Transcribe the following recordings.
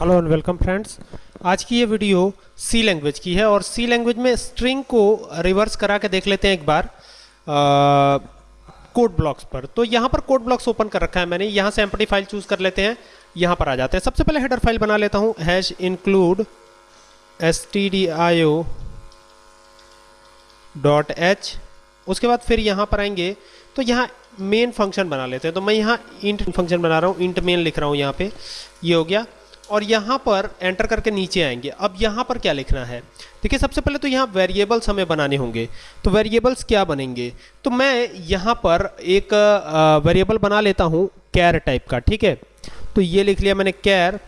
Hello and welcome friends आज की ये वीडियो सी लैंग्वेज की है और सी लैंग्वेज में स्ट्रिंग को रिवर्स करा के देख लेते हैं एक बार। कोड ब्लॉक्स पर। तो यहाँ पर कोड ब्लॉक्स ओपन कर रखा है मैंने। यहाँ से एम्पटी फ़ाइल चूज़ कर लेते हैं। यहाँ पर आ जाते हैं। सबसे पहले हेडर फ़ाइल बना लेता हूँ। Hash include S T D I O dot H उसके बाद फिर यहाँ पर आएँगे। तो यहाँ मेन फ़ंक्शन बना लेते हैं। तो मैं यहाँ इंट फ़ंक्शन बना रहा हूँ। इंट मेन लिख रहा हूँ यहाँ पे। ये यह हो गया। और यहाँ पर एंटर करके नीचे आएँगे। अब यहाँ पर क्या लिखना है? देखिए, सबसे पहले तो यहाँ वेरिएबल्स हमें बनाने होंगे। तो वेरिएबल्स क्या बनेंगे? तो मैं यहाँ पर एक वेरिएबल बना लेता हूँ कैर टाइप का, ठीक है? तो ये लिख लिया मैंने कैर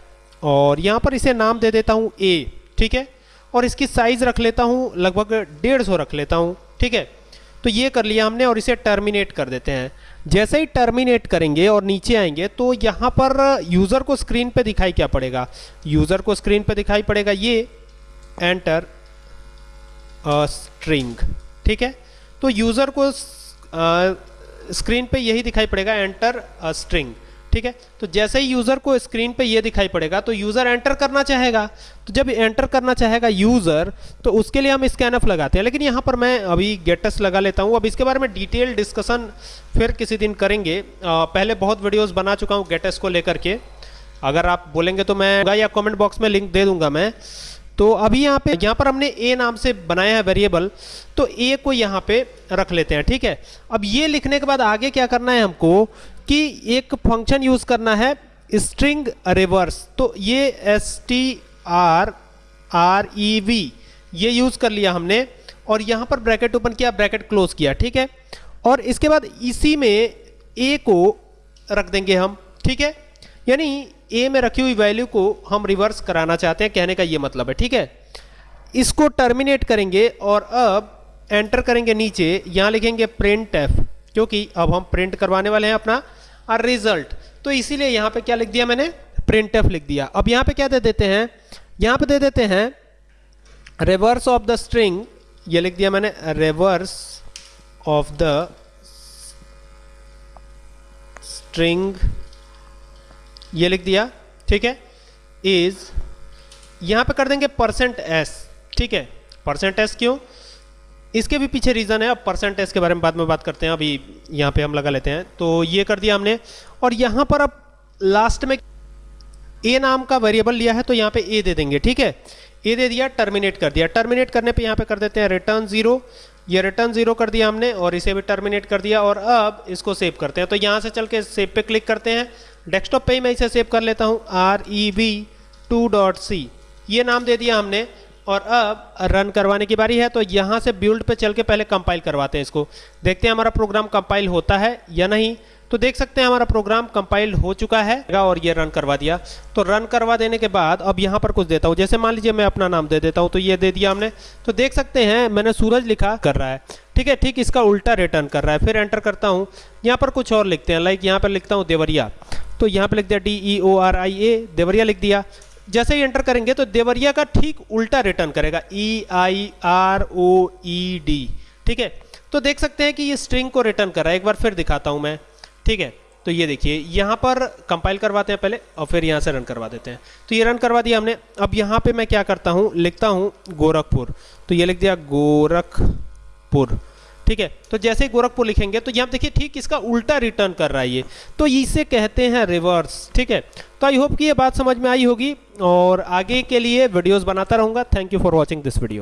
और यहाँ पर इसे नाम दे देता हूँ ए ठीक है? और इसकी साइज़ रख लेता हूँ, लगभग डेढ़ सौ रख लेता हूँ, ठीक है? तो ये कर लिया हमने और इसे टर्मिनेट कर देते हैं। जैसे ही टर्मिनेट करेंगे और नीचे आएँगे तो यहाँ पर यूज़र को स्क्रीन पे दिखाई क्या पड़ेगा? यूज़र को स्क्रीन पे दिखाई पड़ेगा ये एंटर स्ट्रिंग ठीक है? तो यूज़र को स्क्रीन पे यही दिखाई पड़ेगा एंटर स्ट्रिंग ठीक है? तो जैसे ही यूज़र को स्क्रीन पे ये दिखाई पड़ेगा तो यूज़र एंटर करना चाहेगा। तो जब एंटर करना चाहेगा यूज़र तो उसके लिए हम स्कैनअप लगाते हैं। लेकिन यहाँ पर मैं अभी गेटस लगा लेता हूँ। अब इसके बारे में डिटेल डिस्कशन फिर किसी दिन करेंगे। आ, पहले बहुत वीडियोज़ बना चुका हूँ गेटस को लेकर के। अगर आप बोलेंगे तो मैं या कॉमेंट बॉक्स में लिंक दे दूँगा मैं। तो अभी यहाँ पे, यहाँ पर हमने ए नाम से बनाया है वेरिएबल तो ए को यहाँ पे रख लेते हैं, ठीक है? अब ये लिखने के बाद आगे क्या करना है हमको कि एक फ़ंक्शन यूज़ करना है स्ट्रिंग रिवर्स तो ये S T R R E V ये यूज़ कर लिया हमने, और यहाँ पर ब्रैकेट ओपन किया ब्रैकेट क्लोज किया, ठीक है? और इसके बाद इसी में ए को रख देंगे हम, ठीक है? यानी ए में रखी हुई वैल्यू को हम रिवर्स कराना चाहते हैं, कहने का ये मतलब है, ठीक है? इसको टर्मिनेट करेंगे और अब एंटर करेंगे नीचे, यहाँ लिखेंगे प्रिंट एफ़ क्योंकि अब हम प्रिंट करवाने वाले हैं अपना, और रिज़ल्ट तो इसीलिए यहाँ पे क्या लिख दिया मैंने? प्रिंट एफ़ लिख दिया। अब यहाँ पे क्या दे देते हैं? यहाँ पे दे देते हैं रिवर्स ऑफ़ द स्ट्रिंग ये लिख दिया मैंने रिवर्स ऑफ़ द स्ट्रिंग ये लिख दिया, ठीक है? इज़ यहाँ पे कर देंगे परसेंट एस ठीक है? परसेंट एस क्यों? इसके भी पीछे रीज़न है, अब परसेंट एस के बारे में बाद में बात करते हैं, अभी यहाँ पे हम लगा लेते हैं। तो ये कर दिया हमने, और यहाँ पर अब लास्ट में ए नाम का वेरिएबल लिया है तो यहाँ पे ए दे देंगे, ठीक है? ए दे दिया टर्मिनेट कर दिया। टर्मिनेट करने पे यहाँ पे कर देते हैं रिटर्न ज़ीरो ये रिटर्न ज़ीरो कर दिया हमने और इसे भी टर्मिनेट कर दिया और अब इसको सेव करते हैं। तो यहाँ से चल के सेव पे क्लिक करते हैं। डेस्कटॉप पे ही मैं इसे सेव कर लेता हूँ। R E V two dot C ये नाम दे दिया हमने और अब रन करवाने की बारी है। तो यहाँ से बिल्ड पे चल के पहले कंपाइल करवाते हैं इसको। देखते हैं हमारा प्रोग्राम कंपाइल होता है या नहीं। तो देख सकते हैं हमारा प्रोग्राम कंपाइल हो चुका है और ये रन करवा दिया। तो रन करवा देने के बाद अब यहाँ पर कुछ देता हूँ। जैसे मान लीजिए मैं अपना नाम दे देता हूँ तो ये दे दिया हमने। तो देख सकते हैं मैंने सूरज लिखा कर रहा है। ठीक है, ठीक इसका उल्टा रिटर्न कर रहा है। फिर एंटर करता हूँ। यहाँ पर कुछ और लिखते हैं। लाइक यहाँ पर लिखता हूँ देवरिया। तो यहाँ पर लिख दिया D E O R I A Deoria लिख दिया। जैसे ही एंटर करेंगे तो देवरिया का ठीक उल्टा रिटर्न करेगा। ई I R O E D ठीक है? तो देख सकते हैं कि ये स्ट्रिंग को रिटर्न कर रहा है। एक बार फिर दिखाता हूँ मैं। ठीक है? तो ये देखिए, यहाँ पर कंपाइल करवाते हैं पहले और फिर यहाँ से रन करवा देते हैं। तो ये रन करवा दिया हमने। अब यहाँ पे मैं क्या करता हूँ, लिखता हूँ गोरखपुर। तो ये लिख दिया गोरखपुर। ठीक है? तो जैसे ही गोरखपुर लिखेंगे तो यहाँ देखिए, ठीक इसका उल्टा रिटर्न कर रहा है ये। तो इसे कहते हैं रिवर्स ठीक है? तो आई होप कि ये बात समझ में आई होगी और आगे के लिए वीडियोस बनाता रहूँगा। Thank you for watching this video